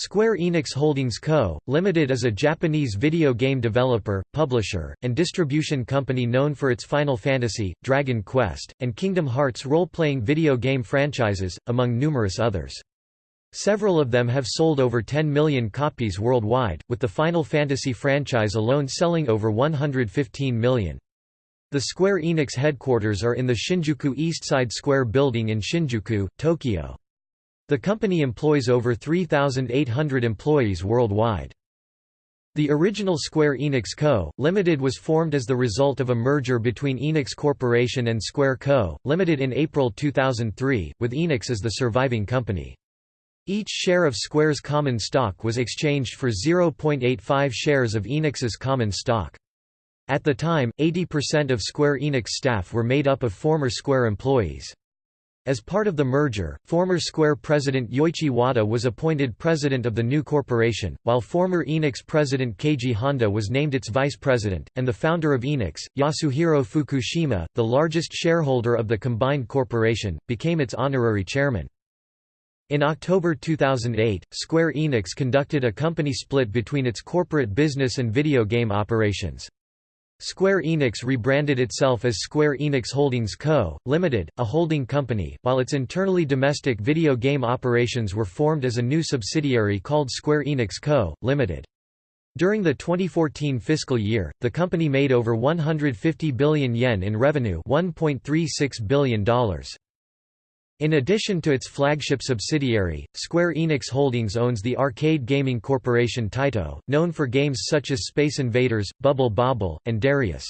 Square Enix Holdings Co., Limited is a Japanese video game developer, publisher, and distribution company known for its Final Fantasy, Dragon Quest, and Kingdom Hearts role-playing video game franchises, among numerous others. Several of them have sold over 10 million copies worldwide, with the Final Fantasy franchise alone selling over 115 million. The Square Enix headquarters are in the Shinjuku Eastside Square building in Shinjuku, Tokyo. The company employs over 3,800 employees worldwide. The original Square Enix Co., Limited was formed as the result of a merger between Enix Corporation and Square Co., Limited in April 2003, with Enix as the surviving company. Each share of Square's common stock was exchanged for 0.85 shares of Enix's common stock. At the time, 80% of Square Enix staff were made up of former Square employees. As part of the merger, former Square president Yoichi Wada was appointed president of the new corporation, while former Enix president Keiji Honda was named its vice president, and the founder of Enix, Yasuhiro Fukushima, the largest shareholder of the combined corporation, became its honorary chairman. In October 2008, Square Enix conducted a company split between its corporate business and video game operations. Square Enix rebranded itself as Square Enix Holdings Co., Limited, a holding company, while its internally domestic video game operations were formed as a new subsidiary called Square Enix Co., Limited. During the 2014 fiscal year, the company made over 150 billion yen in revenue $1.36 billion. In addition to its flagship subsidiary, Square Enix Holdings owns the arcade gaming corporation Taito, known for games such as Space Invaders, Bubble Bobble, and Darius.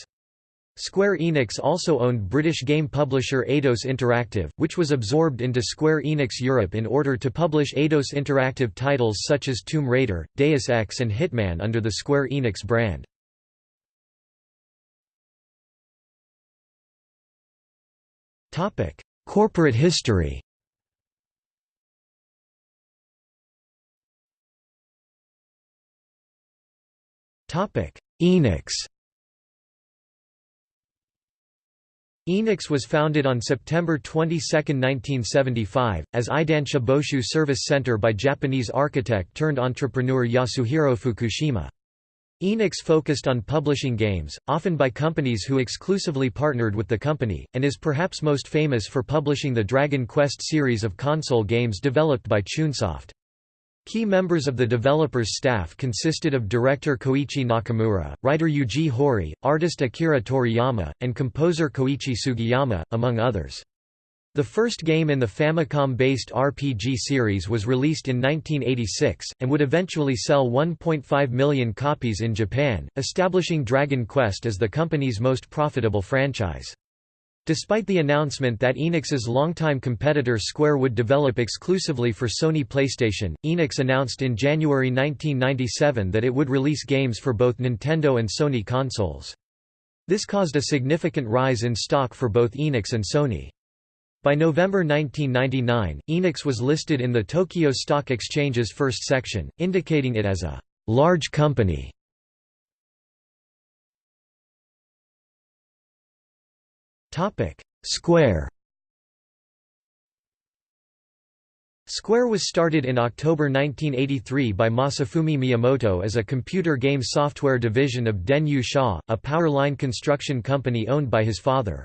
Square Enix also owned British game publisher Eidos Interactive, which was absorbed into Square Enix Europe in order to publish Eidos Interactive titles such as Tomb Raider, Deus Ex and Hitman under the Square Enix brand. Corporate history Enix Enix was founded on September 22, 1975, as Eidansha Boshu Service Center by Japanese architect turned entrepreneur Yasuhiro Fukushima. Enix focused on publishing games, often by companies who exclusively partnered with the company, and is perhaps most famous for publishing the Dragon Quest series of console games developed by Chunsoft. Key members of the developers' staff consisted of director Koichi Nakamura, writer Yuji Horii, artist Akira Toriyama, and composer Koichi Sugiyama, among others. The first game in the Famicom-based RPG series was released in 1986, and would eventually sell 1.5 million copies in Japan, establishing Dragon Quest as the company's most profitable franchise. Despite the announcement that Enix's longtime competitor Square would develop exclusively for Sony PlayStation, Enix announced in January 1997 that it would release games for both Nintendo and Sony consoles. This caused a significant rise in stock for both Enix and Sony. By November 1999, Enix was listed in the Tokyo Stock Exchange's first section, indicating it as a large company. Square Square was started in October 1983 by Masafumi Miyamoto as a computer game software division of Denyu Sha, a power line construction company owned by his father.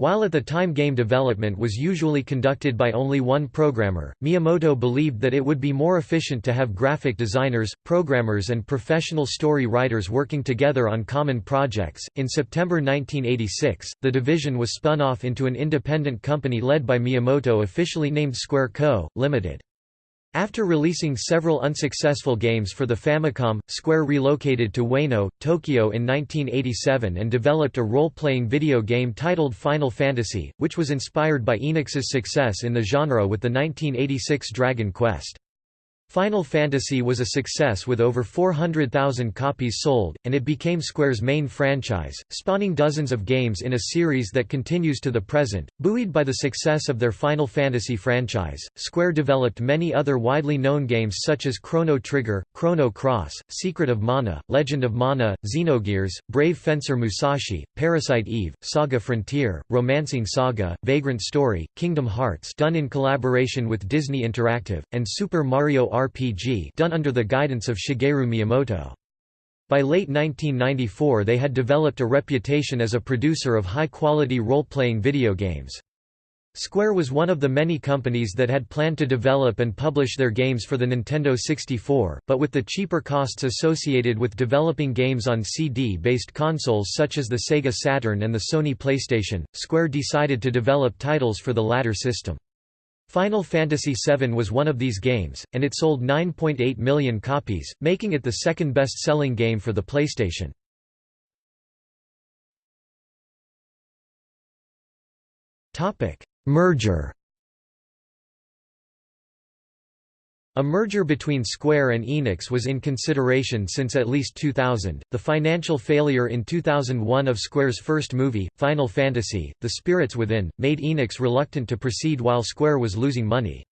While at the time game development was usually conducted by only one programmer, Miyamoto believed that it would be more efficient to have graphic designers, programmers, and professional story writers working together on common projects. In September 1986, the division was spun off into an independent company led by Miyamoto officially named Square Co., Limited. After releasing several unsuccessful games for the Famicom, Square relocated to Ueno, Tokyo in 1987 and developed a role-playing video game titled Final Fantasy, which was inspired by Enix's success in the genre with the 1986 Dragon Quest. Final Fantasy was a success with over 400,000 copies sold, and it became Square's main franchise, spawning dozens of games in a series that continues to the present. Buoyed by the success of their Final Fantasy franchise, Square developed many other widely known games such as Chrono Trigger, Chrono Cross, Secret of Mana, Legend of Mana, Xenogears, Brave Fencer Musashi, Parasite Eve, Saga Frontier, Romancing Saga, Vagrant Story, Kingdom Hearts done in collaboration with Disney Interactive, and Super Mario RPG done under the guidance of Shigeru Miyamoto. By late 1994 they had developed a reputation as a producer of high-quality role-playing video games. Square was one of the many companies that had planned to develop and publish their games for the Nintendo 64, but with the cheaper costs associated with developing games on CD-based consoles such as the Sega Saturn and the Sony PlayStation, Square decided to develop titles for the latter system. Final Fantasy VII was one of these games, and it sold 9.8 million copies, making it the second best-selling game for the PlayStation. Merger A merger between Square and Enix was in consideration since at least 2000. The financial failure in 2001 of Square's first movie, Final Fantasy: The Spirits Within, made Enix reluctant to proceed while Square was losing money.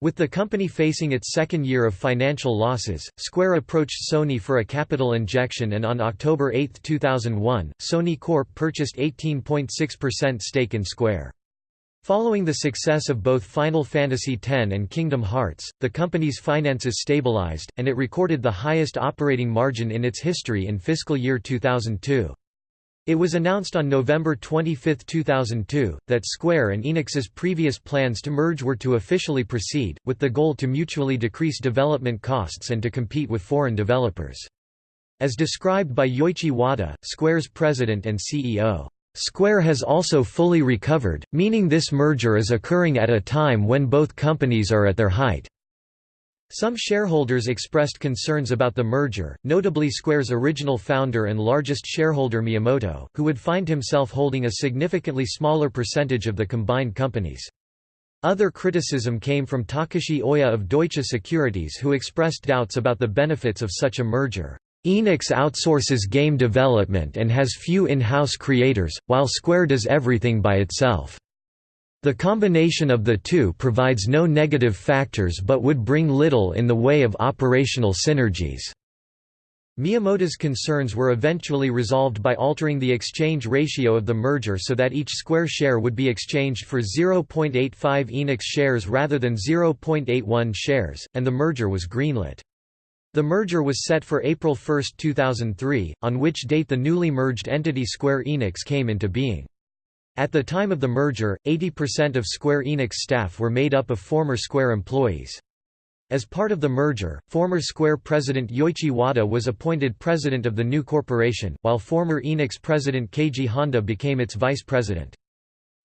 With the company facing its second year of financial losses, Square approached Sony for a capital injection and on October 8, 2001, Sony Corp purchased 18.6% stake in Square. Following the success of both Final Fantasy X and Kingdom Hearts, the company's finances stabilized, and it recorded the highest operating margin in its history in fiscal year 2002. It was announced on November 25, 2002, that Square and Enix's previous plans to merge were to officially proceed, with the goal to mutually decrease development costs and to compete with foreign developers. As described by Yoichi Wada, Square's president and CEO, Square has also fully recovered, meaning this merger is occurring at a time when both companies are at their height. Some shareholders expressed concerns about the merger, notably Square's original founder and largest shareholder Miyamoto, who would find himself holding a significantly smaller percentage of the combined companies. Other criticism came from Takashi Oya of Deutsche Securities who expressed doubts about the benefits of such a merger. Enix outsources game development and has few in-house creators, while Square does everything by itself. The combination of the two provides no negative factors but would bring little in the way of operational synergies. Miyamoto's concerns were eventually resolved by altering the exchange ratio of the merger so that each Square share would be exchanged for 0.85 Enix shares rather than 0.81 shares, and the merger was greenlit. The merger was set for April 1, 2003, on which date the newly merged entity Square Enix came into being. At the time of the merger, 80% of Square Enix staff were made up of former Square employees. As part of the merger, former Square president Yoichi Wada was appointed president of the new corporation, while former Enix president Keiji Honda became its vice president.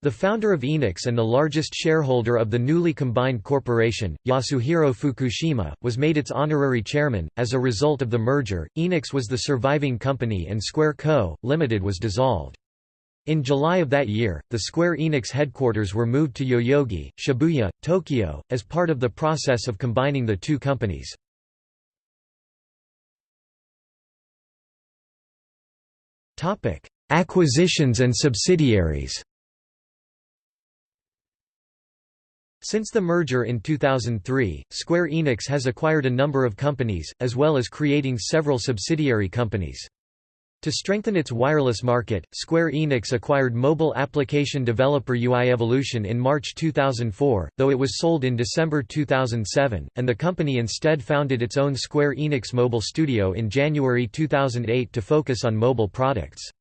The founder of Enix and the largest shareholder of the newly combined corporation, Yasuhiro Fukushima, was made its honorary chairman. As a result of the merger, Enix was the surviving company and Square Co., Limited was dissolved. In July of that year, the Square Enix headquarters were moved to Yoyogi, Shibuya, Tokyo, as part of the process of combining the two companies. Acquisitions and subsidiaries Since the merger in 2003, Square Enix has acquired a number of companies, as well as creating several subsidiary companies. To strengthen its wireless market, Square Enix acquired mobile application developer UI Evolution in March 2004, though it was sold in December 2007, and the company instead founded its own Square Enix Mobile Studio in January 2008 to focus on mobile products.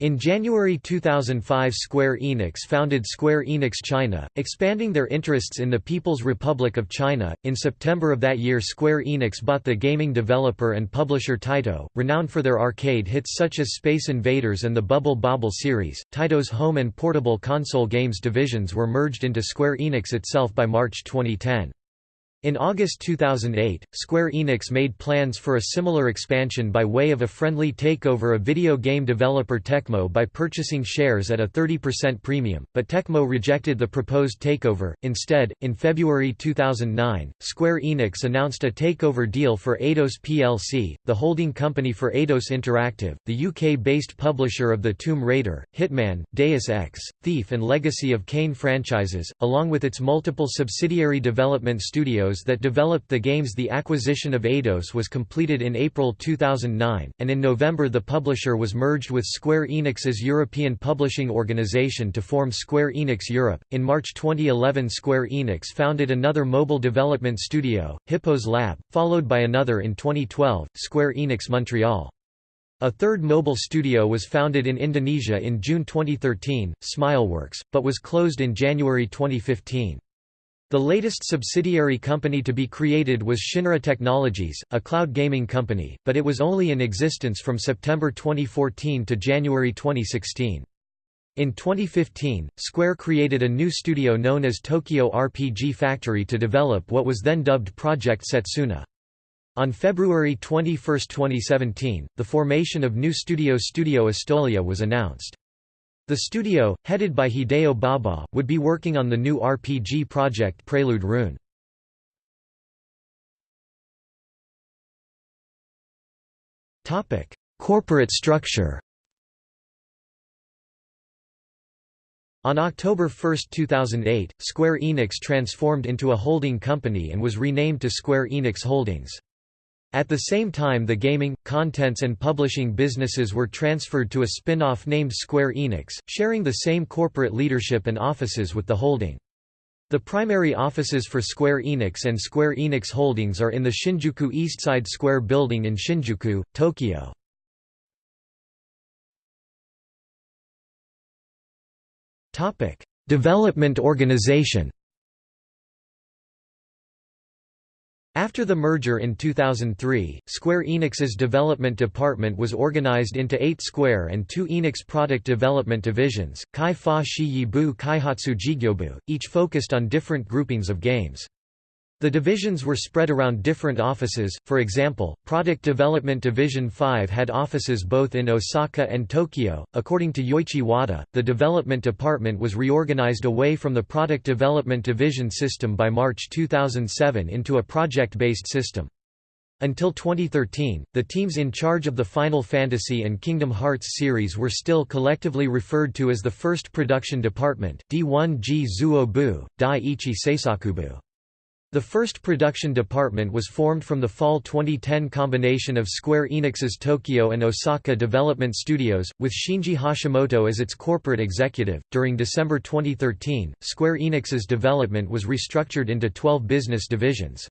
In January 2005 Square Enix founded Square Enix China, expanding their interests in the People's Republic of China. In September of that year Square Enix bought the gaming developer and publisher Taito, renowned for their arcade hits such as Space Invaders and the Bubble Bobble series. Taito's home and portable console games divisions were merged into Square Enix itself by March 2010. In August 2008, Square Enix made plans for a similar expansion by way of a friendly takeover of video game developer Tecmo by purchasing shares at a 30% premium, but Tecmo rejected the proposed takeover. Instead, in February 2009, Square Enix announced a takeover deal for Eidos plc, the holding company for Eidos Interactive, the UK-based publisher of the Tomb Raider, Hitman, Deus Ex, Thief and Legacy of Kain franchises, along with its multiple subsidiary development studios studios that developed the games The acquisition of Eidos was completed in April 2009, and in November the publisher was merged with Square Enix's European publishing organization to form Square Enix Europe. In March 2011 Square Enix founded another mobile development studio, Hippos Lab, followed by another in 2012, Square Enix Montreal. A third mobile studio was founded in Indonesia in June 2013, Smileworks, but was closed in January 2015. The latest subsidiary company to be created was Shinra Technologies, a cloud gaming company, but it was only in existence from September 2014 to January 2016. In 2015, Square created a new studio known as Tokyo RPG Factory to develop what was then dubbed Project Setsuna. On February 21, 2017, the formation of new studio Studio Istolia was announced. The studio, headed by Hideo Baba, would be working on the new RPG project Prelude Rune. Corporate structure On October 1, 2008, Square Enix transformed into a holding company and was renamed to Square Enix Holdings. At the same time the gaming, contents and publishing businesses were transferred to a spin-off named Square Enix, sharing the same corporate leadership and offices with the holding. The primary offices for Square Enix and Square Enix Holdings are in the Shinjuku Eastside Square building in Shinjuku, Tokyo. Development organization After the merger in 2003, Square Enix's development department was organized into eight Square and two Enix product development divisions, Kai Fa Shi Yibu Kaihatsu Jigyobu, each focused on different groupings of games. The divisions were spread around different offices, for example, Product Development Division 5 had offices both in Osaka and Tokyo. According to Yoichi Wada, the development department was reorganized away from the Product Development Division system by March 2007 into a project-based system. Until 2013, the teams in charge of the Final Fantasy and Kingdom Hearts series were still collectively referred to as the First Production Department D1G Zuobu, Dai Ichi Seisakubu. The first production department was formed from the fall 2010 combination of Square Enix's Tokyo and Osaka development studios, with Shinji Hashimoto as its corporate executive. During December 2013, Square Enix's development was restructured into 12 business divisions.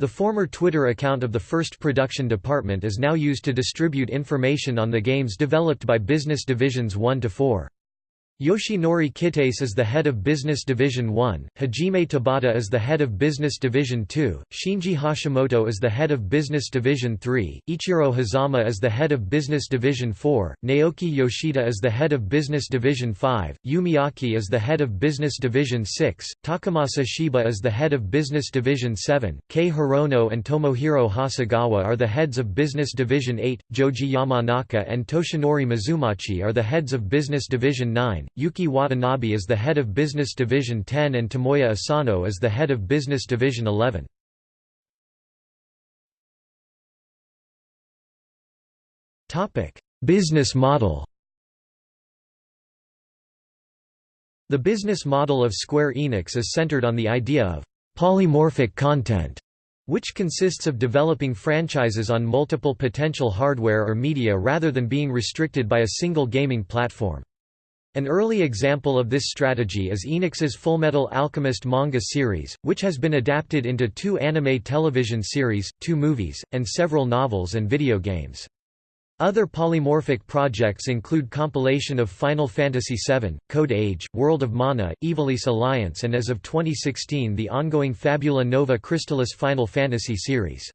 The former Twitter account of the first production department is now used to distribute information on the games developed by business divisions 1 to 4. Yoshinori Kitase is the head of Business Division 1, Hajime Tabata is the head of Business Division 2, Shinji Hashimoto is the head of Business Division 3, Ichiro Hazama is the head of Business Division 4, Naoki Yoshida is the head of Business Division 5, Yu Miyake is the head of Business Division 6, Takamasa Shiba is the head of Business Division 7, Kei Hirono and Tomohiro Hasegawa are the heads of Business Division 8, Joji Yamanaka and Toshinori Mizumachi are the heads of Business Division 9, Yuki Watanabe is the head of Business Division 10 and Tomoya Asano is the head of Business Division 11. Business model The business model of Square Enix is centered on the idea of polymorphic content, which consists of developing franchises on multiple potential hardware or media rather than being restricted by a single gaming platform. An early example of this strategy is Enix's Fullmetal Alchemist manga series, which has been adapted into two anime television series, two movies, and several novels and video games. Other polymorphic projects include compilation of Final Fantasy VII, Code Age, World of Mana, Ivalice Alliance and as of 2016 the ongoing Fabula Nova Crystallis Final Fantasy series.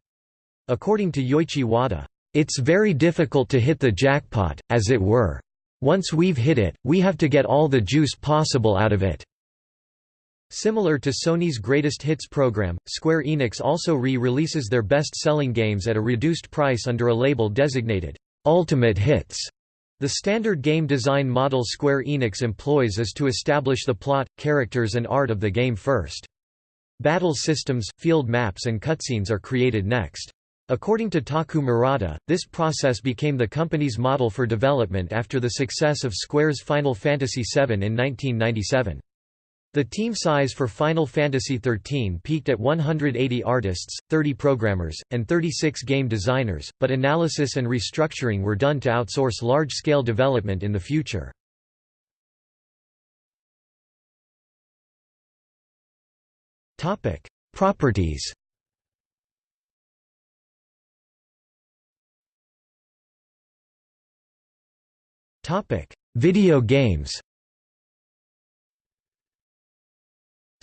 According to Yoichi Wada, "...it's very difficult to hit the jackpot, as it were. Once we've hit it, we have to get all the juice possible out of it. Similar to Sony's Greatest Hits program, Square Enix also re-releases their best-selling games at a reduced price under a label designated Ultimate Hits. The standard game design model Square Enix employs is to establish the plot, characters and art of the game first. Battle systems, field maps and cutscenes are created next. According to Taku Murata, this process became the company's model for development after the success of Square's Final Fantasy VII in 1997. The team size for Final Fantasy XIII peaked at 180 artists, 30 programmers, and 36 game designers, but analysis and restructuring were done to outsource large-scale development in the future. Properties Video games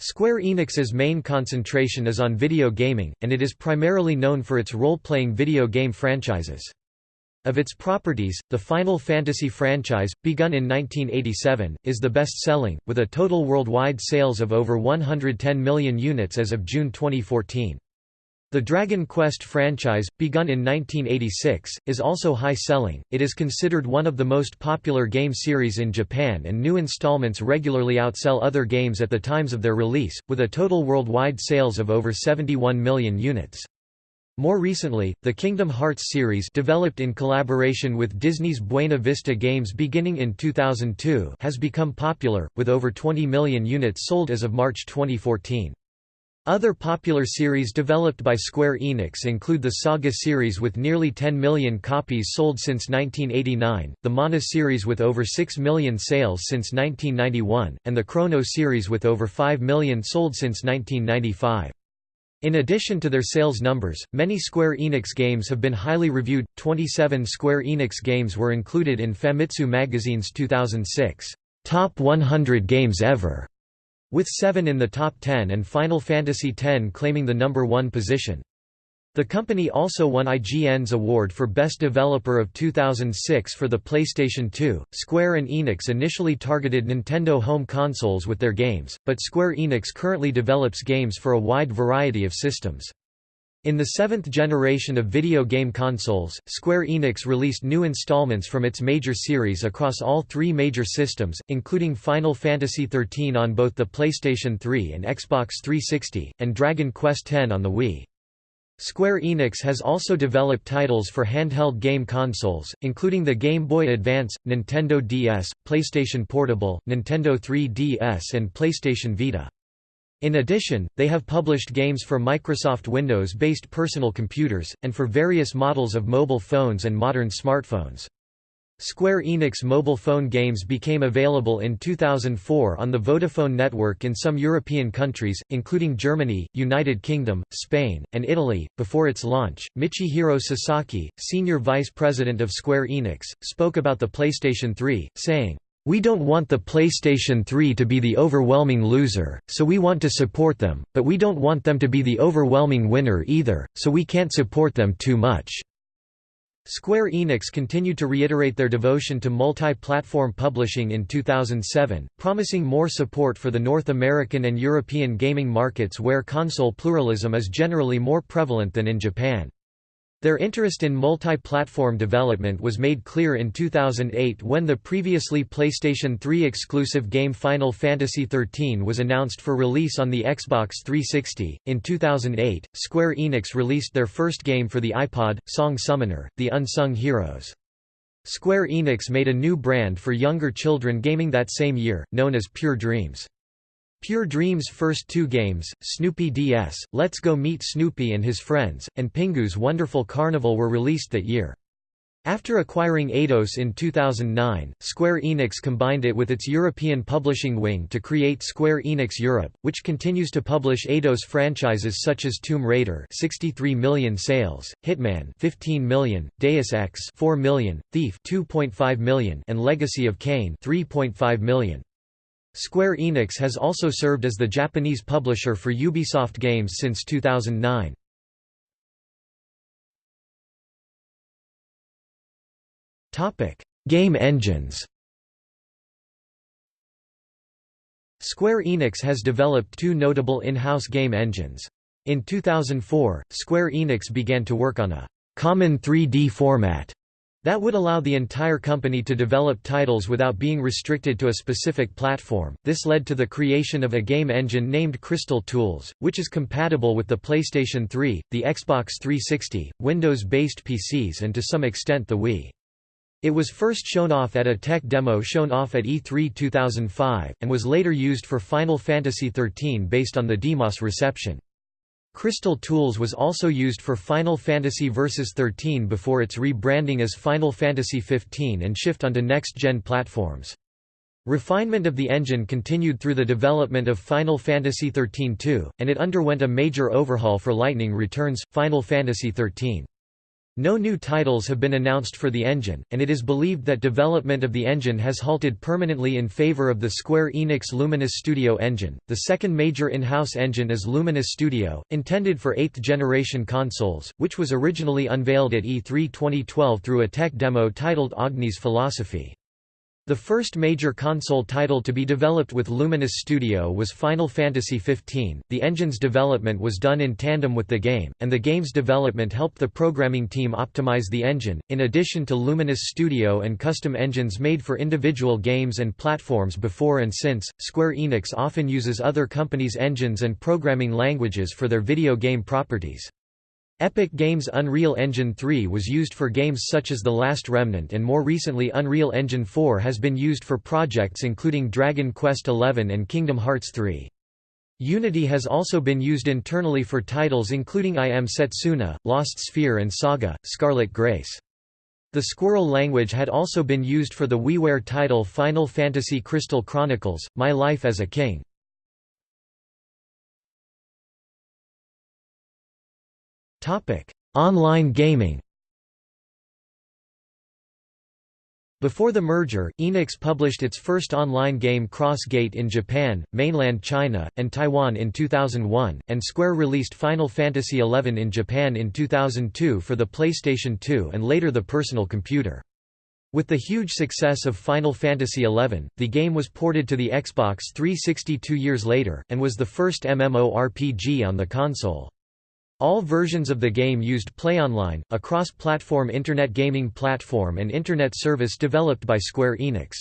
Square Enix's main concentration is on video gaming, and it is primarily known for its role-playing video game franchises. Of its properties, the Final Fantasy franchise, begun in 1987, is the best-selling, with a total worldwide sales of over 110 million units as of June 2014. The Dragon Quest franchise, begun in 1986, is also high-selling. It is considered one of the most popular game series in Japan and new installments regularly outsell other games at the times of their release, with a total worldwide sales of over 71 million units. More recently, the Kingdom Hearts series developed in collaboration with Disney's Buena Vista Games beginning in 2002 has become popular, with over 20 million units sold as of March 2014. Other popular series developed by Square Enix include the Saga series with nearly 10 million copies sold since 1989, the Mana series with over 6 million sales since 1991, and the Chrono series with over 5 million sold since 1995. In addition to their sales numbers, many Square Enix games have been highly reviewed. 27 Square Enix games were included in Famitsu magazine's 2006 Top 100 Games Ever with seven in the top 10 and Final Fantasy X claiming the number one position. The company also won IGN's award for Best Developer of 2006 for the PlayStation 2. Square and Enix initially targeted Nintendo home consoles with their games, but Square Enix currently develops games for a wide variety of systems. In the seventh generation of video game consoles, Square Enix released new installments from its major series across all three major systems, including Final Fantasy XIII on both the PlayStation 3 and Xbox 360, and Dragon Quest X on the Wii. Square Enix has also developed titles for handheld game consoles, including the Game Boy Advance, Nintendo DS, PlayStation Portable, Nintendo 3DS and PlayStation Vita. In addition, they have published games for Microsoft Windows-based personal computers, and for various models of mobile phones and modern smartphones. Square Enix mobile phone games became available in 2004 on the Vodafone network in some European countries, including Germany, United Kingdom, Spain, and Italy. Before its launch, Michihiro Sasaki, senior vice president of Square Enix, spoke about the PlayStation 3, saying, we don't want the PlayStation 3 to be the overwhelming loser, so we want to support them, but we don't want them to be the overwhelming winner either, so we can't support them too much." Square Enix continued to reiterate their devotion to multi-platform publishing in 2007, promising more support for the North American and European gaming markets where console pluralism is generally more prevalent than in Japan. Their interest in multi-platform development was made clear in 2008 when the previously PlayStation 3 exclusive game Final Fantasy XIII was announced for release on the Xbox 360. In 2008, Square Enix released their first game for the iPod, Song Summoner: The Unsung Heroes. Square Enix made a new brand for younger children gaming that same year, known as Pure Dreams. Pure Dream's first two games, Snoopy DS, Let's Go Meet Snoopy and His Friends, and Pingu's Wonderful Carnival were released that year. After acquiring Eidos in 2009, Square Enix combined it with its European publishing wing to create Square Enix Europe, which continues to publish Eidos franchises such as Tomb Raider 63 million sales, Hitman 15 million, Deus Ex 4 million, Thief 2.5 million and Legacy of Kain 3.5 million. Square Enix has also served as the Japanese publisher for Ubisoft games since 2009. Game engines Square Enix has developed two notable in-house game engines. In 2004, Square Enix began to work on a common 3D format that would allow the entire company to develop titles without being restricted to a specific platform. This led to the creation of a game engine named Crystal Tools, which is compatible with the PlayStation 3, the Xbox 360, Windows based PCs, and to some extent the Wii. It was first shown off at a tech demo shown off at E3 2005, and was later used for Final Fantasy XIII based on the DEMOS reception. Crystal Tools was also used for Final Fantasy Versus 13 before its rebranding as Final Fantasy 15 and shift onto next-gen platforms. Refinement of the engine continued through the development of Final Fantasy XIII-2, and it underwent a major overhaul for Lightning Returns, Final Fantasy XIII. No new titles have been announced for the engine, and it is believed that development of the engine has halted permanently in favor of the Square Enix Luminous Studio engine. The second major in-house engine is Luminous Studio, intended for 8th generation consoles, which was originally unveiled at E3 2012 through a tech demo titled Agni's Philosophy. The first major console title to be developed with Luminous Studio was Final Fantasy XV. The engine's development was done in tandem with the game, and the game's development helped the programming team optimize the engine. In addition to Luminous Studio and custom engines made for individual games and platforms before and since, Square Enix often uses other companies' engines and programming languages for their video game properties. Epic Games' Unreal Engine 3 was used for games such as The Last Remnant and more recently Unreal Engine 4 has been used for projects including Dragon Quest XI and Kingdom Hearts 3. Unity has also been used internally for titles including I Am Setsuna, Lost Sphere and Saga, Scarlet Grace. The Squirrel language had also been used for the WiiWare title Final Fantasy Crystal Chronicles, My Life as a King. Online gaming Before the merger, Enix published its first online game Cross-Gate in Japan, mainland China, and Taiwan in 2001, and Square released Final Fantasy XI in Japan in 2002 for the PlayStation 2 and later the personal computer. With the huge success of Final Fantasy XI, the game was ported to the Xbox 360 two years later, and was the first MMORPG on the console. All versions of the game used PlayOnline, a cross-platform internet gaming platform and internet service developed by Square Enix.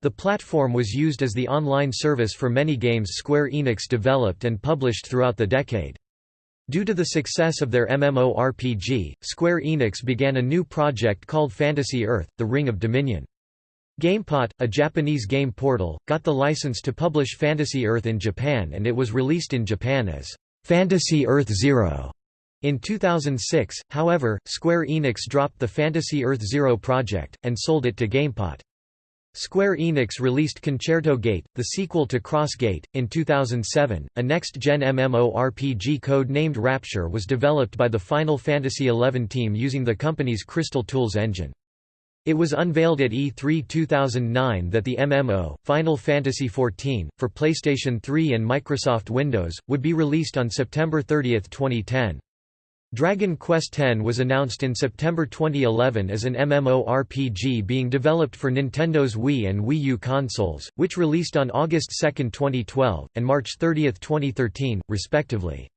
The platform was used as the online service for many games Square Enix developed and published throughout the decade. Due to the success of their MMORPG, Square Enix began a new project called Fantasy Earth, The Ring of Dominion. GamePot, a Japanese game portal, got the license to publish Fantasy Earth in Japan and it was released in Japan as Fantasy Earth Zero. In 2006, however, Square Enix dropped the Fantasy Earth Zero project, and sold it to GamePot. Square Enix released Concerto Gate, the sequel to Cross Gate, in 2007. A next-gen MMORPG code-named Rapture was developed by the Final Fantasy XI team using the company's Crystal Tools engine. It was unveiled at E3 2009 that the MMO, Final Fantasy XIV, for PlayStation 3 and Microsoft Windows, would be released on September 30, 2010. Dragon Quest X was announced in September 2011 as an MMORPG being developed for Nintendo's Wii and Wii U consoles, which released on August 2, 2012, and March 30, 2013, respectively.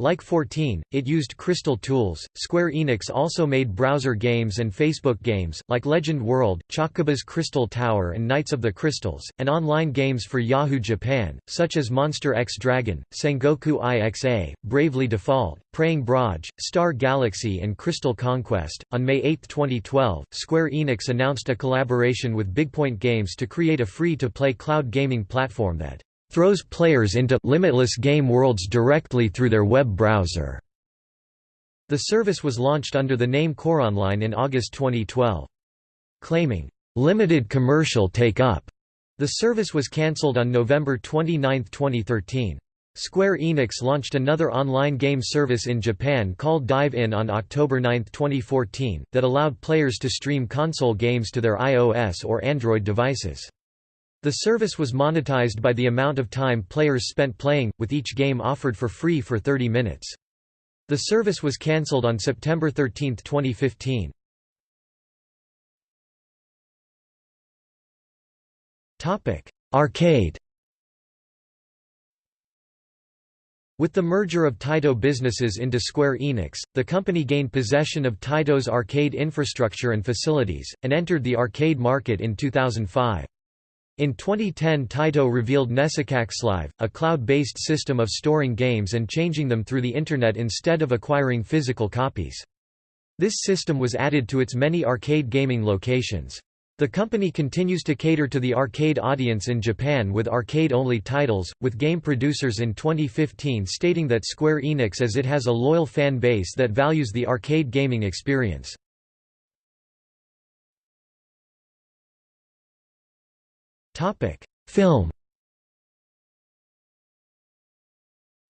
Like 14, it used Crystal Tools. Square Enix also made browser games and Facebook games, like Legend World, Chocobo's Crystal Tower, and Knights of the Crystals, and online games for Yahoo Japan, such as Monster X Dragon, Sengoku IXA, Bravely Default, Praying Brage, Star Galaxy, and Crystal Conquest. On May 8, 2012, Square Enix announced a collaboration with Bigpoint Games to create a free to play cloud gaming platform that throws players into limitless game worlds directly through their web browser. The service was launched under the name CoreOnline in August 2012. Claiming limited commercial take-up, the service was cancelled on November 29, 2013. Square Enix launched another online game service in Japan called Dive In on October 9, 2014, that allowed players to stream console games to their iOS or Android devices. The service was monetized by the amount of time players spent playing, with each game offered for free for 30 minutes. The service was cancelled on September 13, 2015. Arcade With the merger of Taito businesses into Square Enix, the company gained possession of Taito's arcade infrastructure and facilities, and entered the arcade market in 2005. In 2010 Taito revealed Live, a cloud-based system of storing games and changing them through the Internet instead of acquiring physical copies. This system was added to its many arcade gaming locations. The company continues to cater to the arcade audience in Japan with arcade-only titles, with game producers in 2015 stating that Square Enix as it has a loyal fan base that values the arcade gaming experience. Film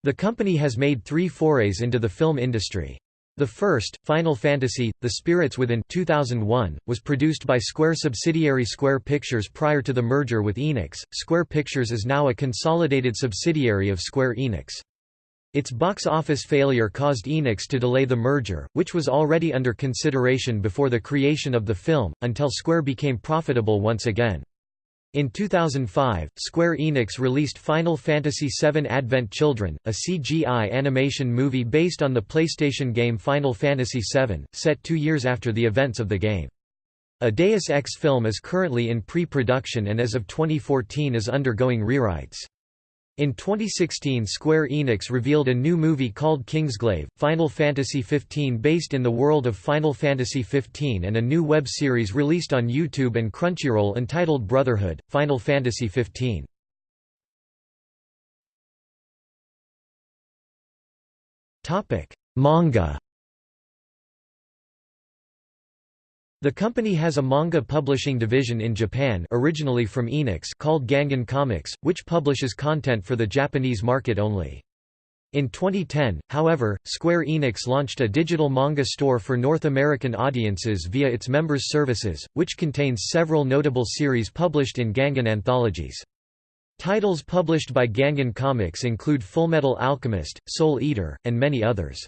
The company has made three forays into the film industry. The first, Final Fantasy, The Spirits Within 2001, was produced by Square subsidiary Square Pictures prior to the merger with Enix. Square Pictures is now a consolidated subsidiary of Square Enix. Its box office failure caused Enix to delay the merger, which was already under consideration before the creation of the film, until Square became profitable once again. In 2005, Square Enix released Final Fantasy VII Advent Children, a CGI animation movie based on the PlayStation game Final Fantasy VII, set two years after the events of the game. A Deus Ex film is currently in pre-production and as of 2014 is undergoing rewrites. In 2016 Square Enix revealed a new movie called Kingsglaive, Final Fantasy XV based in the world of Final Fantasy XV and a new web series released on YouTube and Crunchyroll entitled Brotherhood, Final Fantasy XV. Manga The company has a manga publishing division in Japan originally from Enix called Gangan Comics, which publishes content for the Japanese market only. In 2010, however, Square Enix launched a digital manga store for North American audiences via its members' services, which contains several notable series published in Gangan anthologies. Titles published by Gangan Comics include Fullmetal Alchemist, Soul Eater, and many others.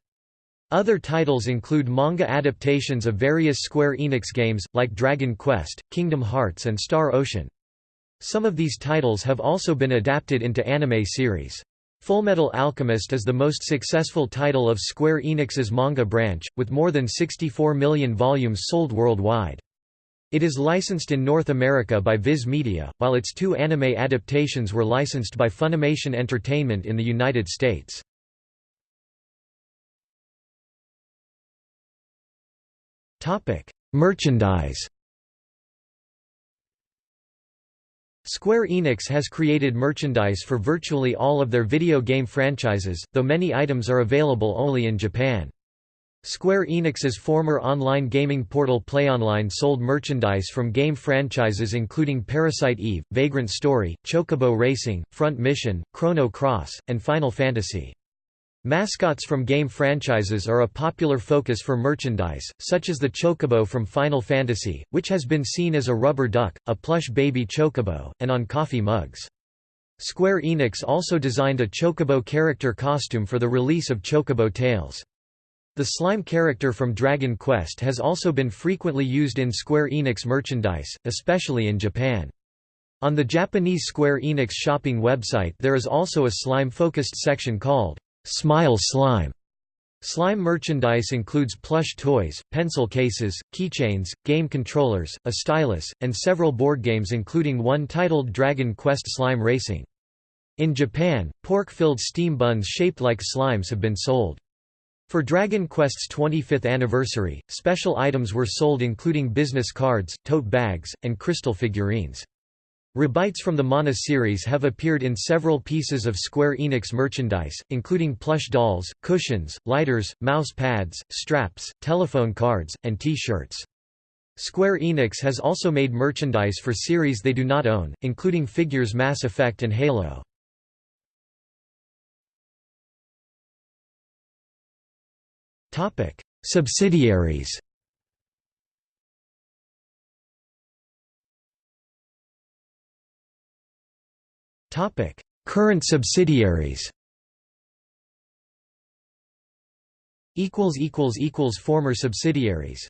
Other titles include manga adaptations of various Square Enix games, like Dragon Quest, Kingdom Hearts and Star Ocean. Some of these titles have also been adapted into anime series. Fullmetal Alchemist is the most successful title of Square Enix's manga branch, with more than 64 million volumes sold worldwide. It is licensed in North America by Viz Media, while its two anime adaptations were licensed by Funimation Entertainment in the United States. Topic: Merchandise. Square Enix has created merchandise for virtually all of their video game franchises, though many items are available only in Japan. Square Enix's former online gaming portal PlayOnline sold merchandise from game franchises including Parasite Eve, Vagrant Story, Chocobo Racing, Front Mission, Chrono Cross, and Final Fantasy. Mascots from game franchises are a popular focus for merchandise, such as the Chocobo from Final Fantasy, which has been seen as a rubber duck, a plush baby Chocobo, and on coffee mugs. Square Enix also designed a Chocobo character costume for the release of Chocobo Tales. The slime character from Dragon Quest has also been frequently used in Square Enix merchandise, especially in Japan. On the Japanese Square Enix shopping website there is also a slime-focused section called Smile Slime. Slime merchandise includes plush toys, pencil cases, keychains, game controllers, a stylus, and several board games including one titled Dragon Quest Slime Racing. In Japan, pork-filled steam buns shaped like slimes have been sold. For Dragon Quest's 25th anniversary, special items were sold including business cards, tote bags, and crystal figurines. Rabites from the Mana series have appeared in several pieces of Square Enix merchandise, including plush dolls, cushions, lighters, mouse pads, straps, telephone cards, and T-shirts. Square Enix has also made merchandise for series they do not own, including figures Mass Effect and Halo. Subsidiaries Topic: Current subsidiaries. Equals equals equals former subsidiaries.